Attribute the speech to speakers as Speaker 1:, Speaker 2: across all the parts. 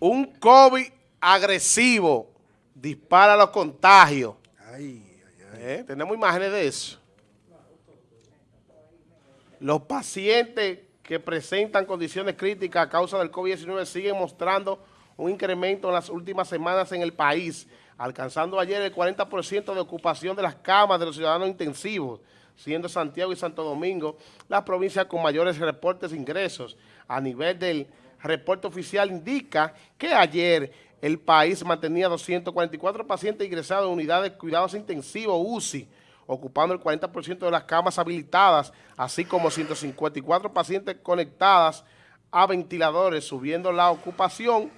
Speaker 1: un COVID agresivo dispara los contagios. Eh, tenemos imágenes de eso. Los pacientes que presentan condiciones críticas a causa del COVID-19 siguen mostrando un incremento en las últimas semanas en el país, alcanzando ayer el 40% de ocupación de las camas de los ciudadanos intensivos, siendo Santiago y Santo Domingo las provincias con mayores reportes de ingresos. A nivel del reporte oficial indica que ayer el país mantenía 244 pacientes ingresados en unidades de cuidados intensivos UCI, ocupando el 40% de las camas habilitadas, así como 154 pacientes conectadas a ventiladores, subiendo la ocupación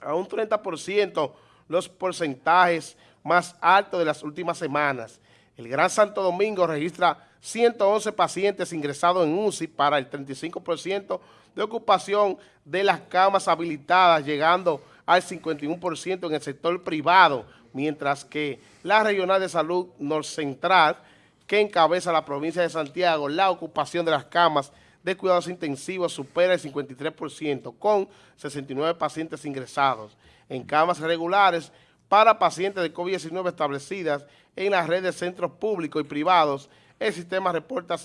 Speaker 1: a un 30%, los porcentajes más altos de las últimas semanas. El Gran Santo Domingo registra 111 pacientes ingresados en UCI para el 35% de ocupación de las camas habilitadas, llegando al 51% en el sector privado, mientras que la Regional de Salud Central, que encabeza la provincia de Santiago, la ocupación de las camas de cuidados intensivos supera el 53%, con 69 pacientes ingresados en camas regulares para pacientes de COVID-19 establecidas en la red de centros públicos y privados. El sistema reporta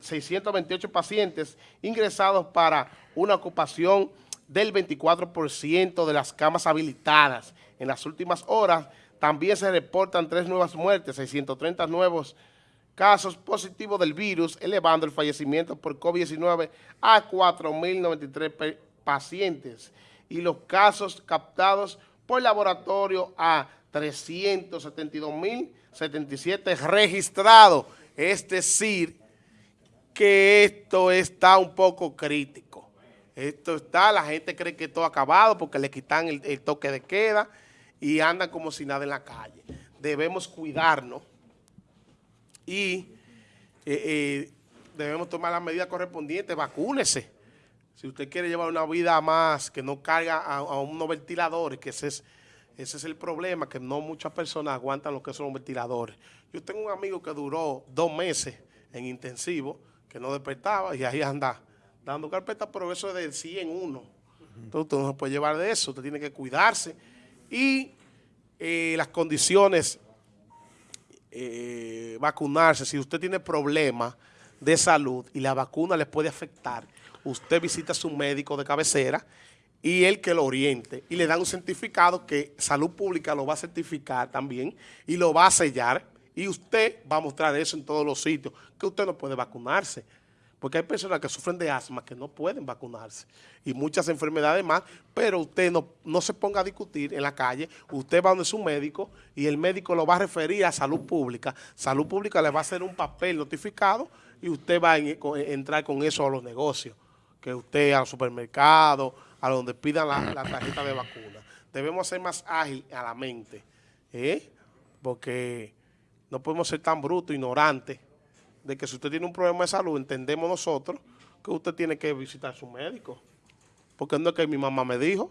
Speaker 1: 628 pacientes ingresados para una ocupación del 24% de las camas habilitadas. En las últimas horas también se reportan tres nuevas muertes, 630 nuevos casos positivos del virus, elevando el fallecimiento por COVID-19 a 4.093 pacientes y los casos captados por laboratorio a 372.077 registrados. Es decir, que esto está un poco crítico. Esto está, la gente cree que todo acabado porque le quitan el, toque de queda y andan como si nada en la calle. Debemos cuidarnos y eh, eh, debemos tomar las medidas correspondientes, vacúnese. Si usted quiere llevar una vida más, que no carga a, unos ventiladores, que ese es, ese es el problema, que no muchas personas aguantan lo que son los ventiladores. Yo tengo un amigo que duró dos meses en intensivo, que no despertaba y ahí anda dando carpeta, pero eso es de 100 en uno. Entonces usted no se puede llevar de eso, usted tiene que cuidarse. Y eh, las condiciones, eh, vacunarse, si usted tiene problemas de salud y la vacuna le puede afectar, usted visita a su médico de cabecera y él que lo oriente y le dan un certificado que Salud Pública lo va a certificar también y lo va a sellar y usted va a mostrar eso en todos los sitios, que usted no puede vacunarse porque hay personas que sufren de asma que no pueden vacunarse y muchas enfermedades más, pero usted no, no se ponga a discutir en la calle, usted va donde su médico y el médico lo va a referir a salud pública, salud pública le va a hacer un papel notificado y usted va a entrar con eso a los negocios, que usted al supermercado, a donde pidan la, tarjeta de vacuna. Debemos ser más ágil a la mente, ¿eh? porque no podemos ser tan brutos, ignorantes, de que si usted tiene un problema de salud, entendemos nosotros que usted tiene que visitar a su médico. Porque no es que mi mamá me dijo.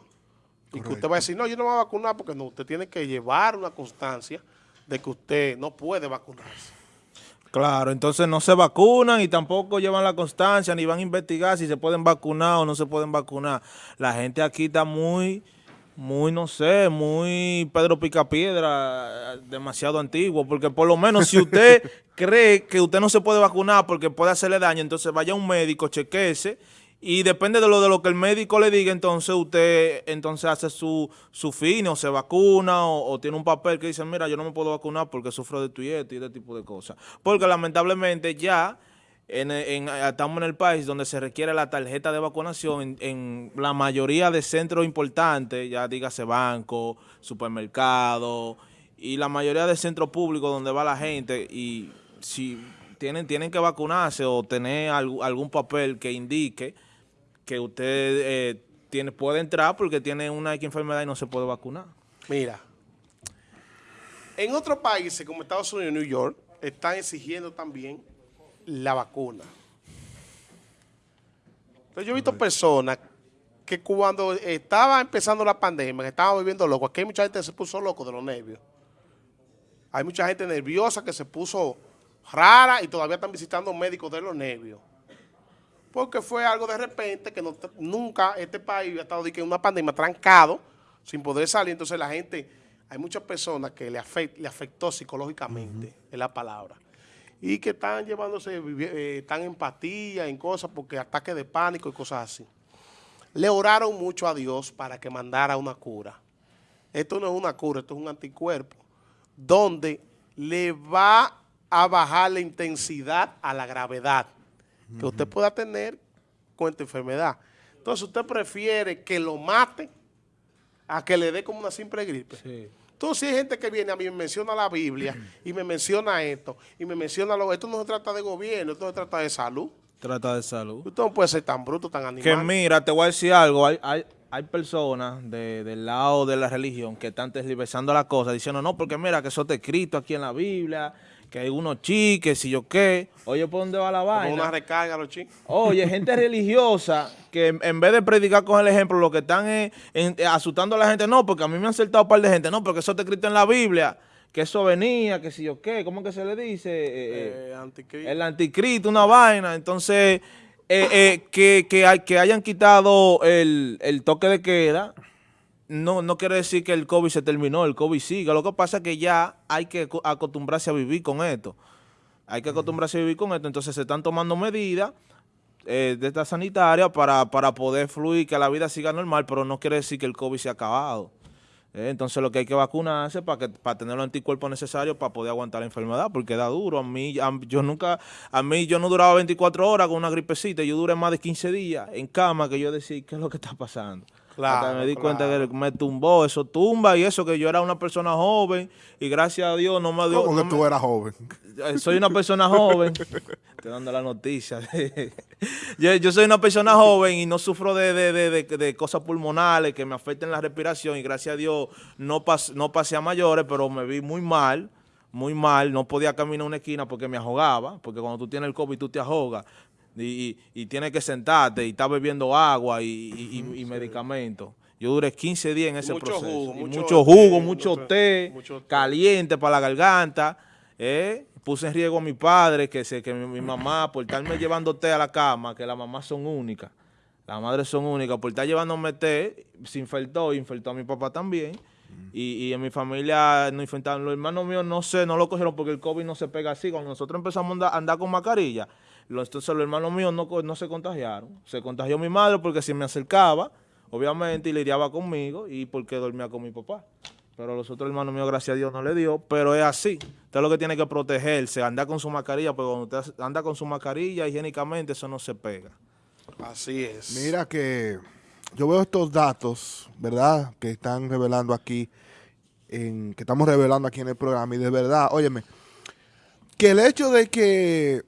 Speaker 1: Y que usted va a decir, no, yo no me voy a vacunar porque no, usted tiene que llevar una constancia de que usted no puede vacunarse.
Speaker 2: Claro, entonces no se vacunan y tampoco llevan la constancia ni van a investigar si se pueden vacunar o no se pueden vacunar. La gente aquí está muy muy, no sé, muy Pedro Picapiedra, demasiado antiguo, porque por lo menos si usted cree que usted no se puede vacunar porque puede hacerle daño, entonces vaya a un médico, chequese, y depende de lo de lo que el médico le diga, entonces usted entonces hace su, su fin, o se vacuna, o, tiene un papel que dice, mira, yo no me puedo vacunar porque sufro de tu y este tipo de cosas. Porque lamentablemente ya en, estamos en el país donde se requiere la tarjeta de vacunación en, la mayoría de centros importantes, ya dígase banco, supermercado y la mayoría de centros públicos donde va la gente y si tienen, tienen que vacunarse o tener algún papel que indique que usted eh, tiene, puede entrar porque tiene una enfermedad y no se puede vacunar.
Speaker 1: Mira, en otros países como Estados Unidos y New York están exigiendo también la vacuna. Entonces yo he visto personas que cuando estaba empezando la pandemia, que estaban viviendo loco, aquí hay mucha gente que se puso loco de los nervios. Hay mucha gente nerviosa que se puso rara y todavía están visitando médicos de los nervios. porque fue algo de repente que no, nunca este país había estado en una pandemia trancado, sin poder salir, entonces la gente, hay muchas personas que le, le afectó psicológicamente, es la palabra, y que están llevándose, eh, están en empatía, en cosas, porque ataques de pánico y cosas así. Le oraron mucho a Dios para que mandara una cura. Esto no es una cura, esto es un anticuerpo, donde le va a bajar la intensidad a la gravedad que usted pueda tener con esta enfermedad. Entonces usted prefiere que lo mate a que le dé como una simple gripe. Entonces, si hay gente que viene a mí y me menciona la Biblia y me menciona esto y me menciona lo esto no se trata de gobierno, esto se trata de salud.
Speaker 2: Trata de salud.
Speaker 1: Usted no puede ser tan bruto, tan animal.
Speaker 2: Que mira, te voy a decir algo, hay, hay, hay personas del lado de la religión que están tergiversando la cosa, diciendo, no, porque mira que eso está escrito aquí en la Biblia, que hay unos chiques y yo qué. Oye, ¿por dónde va la vaina?
Speaker 1: una recarga los chicos.
Speaker 2: Oye, gente religiosa que en vez de predicar con el ejemplo, lo que están es asustando a la gente. No, porque a mí me han saltado un par de gente. No, porque eso está escrito en la Biblia. Que eso venía, que si yo qué. ¿Cómo que se le dice? Eh, eh, el anticristo, una vaina. Entonces, eh, que, que, que hayan quitado el, el toque de queda no, no quiere decir que el COVID se terminó, el COVID sigue. Lo que pasa es que ya hay que acostumbrarse a vivir con esto. Hay que acostumbrarse a vivir con esto. Entonces se están tomando medidas eh, de esta sanitaria para, poder fluir, que la vida siga normal, pero no quiere decir que el COVID se ha acabado. Eh, entonces lo que hay que vacunarse para que para tener los anticuerpos necesarios para poder aguantar la enfermedad, porque da duro. A mí, yo nunca, a mí yo no duraba 24 horas con una gripecita, yo duré más de 15 días en cama que yo decía, ¿qué es lo que está pasando? Me di cuenta que me tumbó, eso tumba y eso que yo era una persona joven y gracias a Dios no me dio...
Speaker 3: ¿Cómo que tú eras joven?
Speaker 2: Eh, soy una persona joven, estoy dando la noticia. yo, soy una persona joven y no sufro de, cosas pulmonales que me afecten la respiración y gracias a Dios no, no pasé a mayores, pero me vi muy mal muy mal, no podía caminar una esquina porque me ahogaba, porque cuando tú tienes el COVID tú te ahogas y, y, tienes que sentarte y estás bebiendo agua y, medicamentos. Yo duré 15 días en ese proceso. mucho, jugo, mucho, té, caliente para la garganta. Eh, puse en riesgo a mi padre, que, se, que mi, mamá, por estarme llevando té a la cama, que las mamás son únicas. Las madres son únicas. Por estar llevándome té, se infectó, infectó a mi papá también. Y, en mi familia no infectaron. Los hermanos míos no sé, no lo cogieron porque el COVID no se pega así. Cuando nosotros empezamos a andar con mascarilla, entonces los hermanos míos no, no se contagiaron. Se contagió mi madre porque si me acercaba, obviamente, y lidiaba conmigo y porque dormía con mi papá. Pero los otros hermanos míos, gracias a Dios, no le dio. Pero es así. Usted lo que tiene que protegerse, andar con su mascarilla, porque cuando usted anda con su mascarilla, higiénicamente, eso no se pega.
Speaker 1: Así es.
Speaker 3: Mira que yo veo estos datos, ¿verdad? Que están revelando aquí, en, que estamos revelando aquí en el programa. Y de verdad, óyeme, que el hecho de que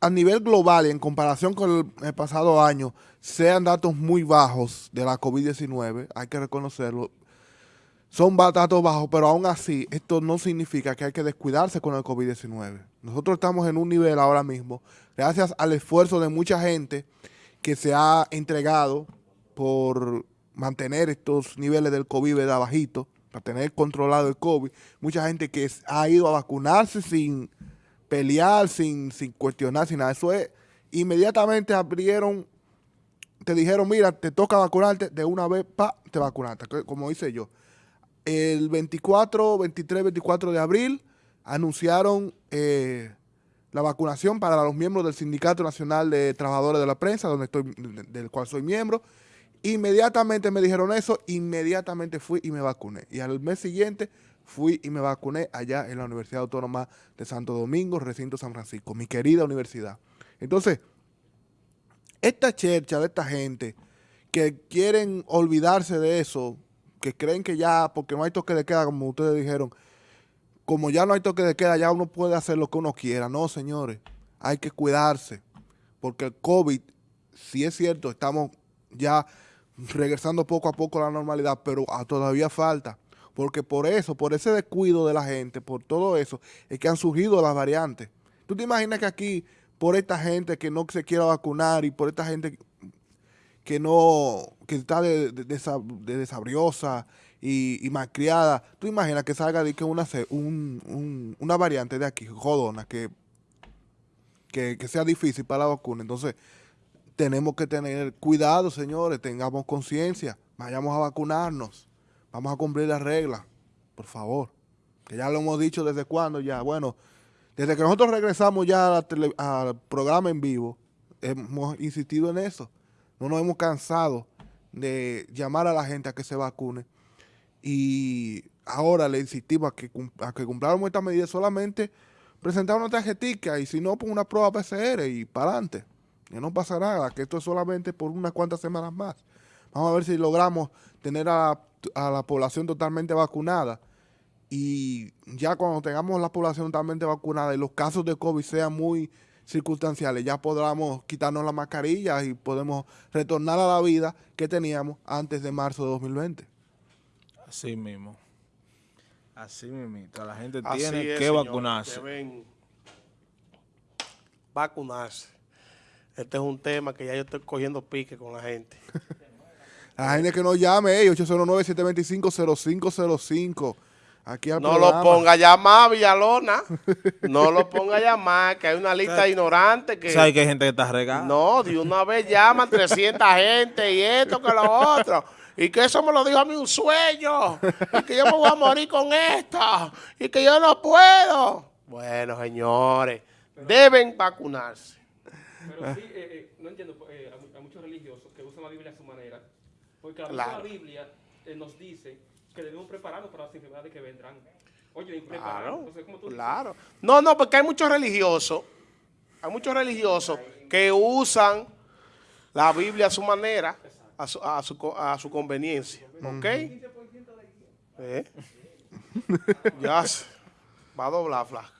Speaker 3: a nivel global y en comparación con el, pasado año sean datos muy bajos de la COVID-19, hay que reconocerlo, son datos bajos, pero aún así esto no significa que hay que descuidarse con el COVID-19. Nosotros estamos en un nivel ahora mismo, gracias al esfuerzo de mucha gente que se ha entregado por mantener estos niveles del COVID bajito, para tener controlado el COVID, mucha gente que ha ido a vacunarse sin pelear, sin, sin cuestionar, sin nada. Eso es, inmediatamente abrieron, te dijeron, mira, te toca vacunarte, de una vez, pa, te vacunaste, como hice yo. El 24, 23, 24 de abril anunciaron eh, la vacunación para los miembros del Sindicato Nacional de Trabajadores de la Prensa, donde estoy, del cual soy miembro. Inmediatamente me dijeron eso, inmediatamente fui y me vacuné. Y al mes siguiente fui y me vacuné allá en la Universidad Autónoma de Santo Domingo, recinto San Francisco, mi querida universidad. Entonces, esta chercha de esta gente que quieren olvidarse de eso, que creen que ya, porque no hay toque de queda, como ustedes dijeron, como ya no hay toque de queda, ya uno puede hacer lo que uno quiera. No, señores, hay que cuidarse, porque el COVID, si es cierto, estamos ya regresando poco a poco a la normalidad, pero todavía falta. Porque por eso, por ese descuido de la gente, por todo eso, es que han surgido las variantes. ¿Tú te imaginas que aquí, por esta gente que no se quiera vacunar y por esta gente que no, que está de, desabriosa y, y malcriada, tú imaginas que salga de que una, una variante de aquí, jodona, que, que, que sea difícil para la vacuna. Entonces, tenemos que tener cuidado, señores, tengamos conciencia, vayamos a vacunarnos, vamos a cumplir las reglas, por favor. Que ya lo hemos dicho desde cuándo ya. Bueno, desde que nosotros regresamos ya al programa en vivo, hemos insistido en eso. No nos hemos cansado de llamar a la gente a que se vacune. Y ahora le insistimos a que, a que cumplamos esta medida solamente presentar una tarjetita y si no, pues una prueba PCR y para adelante. Que no pasa nada, que esto es solamente por unas cuantas semanas más. Vamos a ver si logramos tener a, a la población totalmente vacunada. Y ya cuando tengamos la población totalmente vacunada y los casos de COVID sean muy circunstanciales, ya podamos quitarnos la mascarilla y podemos retornar a la vida que teníamos antes de marzo de 2020.
Speaker 2: Así mismo. Así mismo. La gente
Speaker 1: Así
Speaker 2: tiene
Speaker 1: es,
Speaker 2: que vacunarse.
Speaker 1: Deben vacunarse. Este es un tema que ya yo estoy cogiendo pique con la gente.
Speaker 3: La gente que nos llame, hey, 809-725-0505. Aquí al
Speaker 1: No
Speaker 3: programa.
Speaker 1: lo ponga a llamar, Villalona. No lo ponga a llamar, que hay una lista de ignorantes que...
Speaker 2: ¿Sabes que hay gente que está regada?
Speaker 1: No, de una vez llaman 300 gente y esto que lo otro. Y que eso me lo dijo a mí un sueño. Y que yo me voy a morir con esto. Y que yo no puedo. Bueno, señores, deben vacunarse.
Speaker 4: Pero sí, eh, eh, no entiendo eh, a, mu- a muchos religiosos que usan la Biblia a su manera, porque la misma. Biblia eh, nos dice que debemos prepararnos para las enfermedades que vendrán. Oye, prepararnos.
Speaker 1: Claro,
Speaker 4: Entonces, ¿cómo tú
Speaker 1: claro. No, no, porque hay muchos religiosos, hay muchos religiosos que usan la Biblia a su manera, a su, a su, co- a su conveniencia. ¿Ok? ¿Eh? ya se va a doblar, flaca.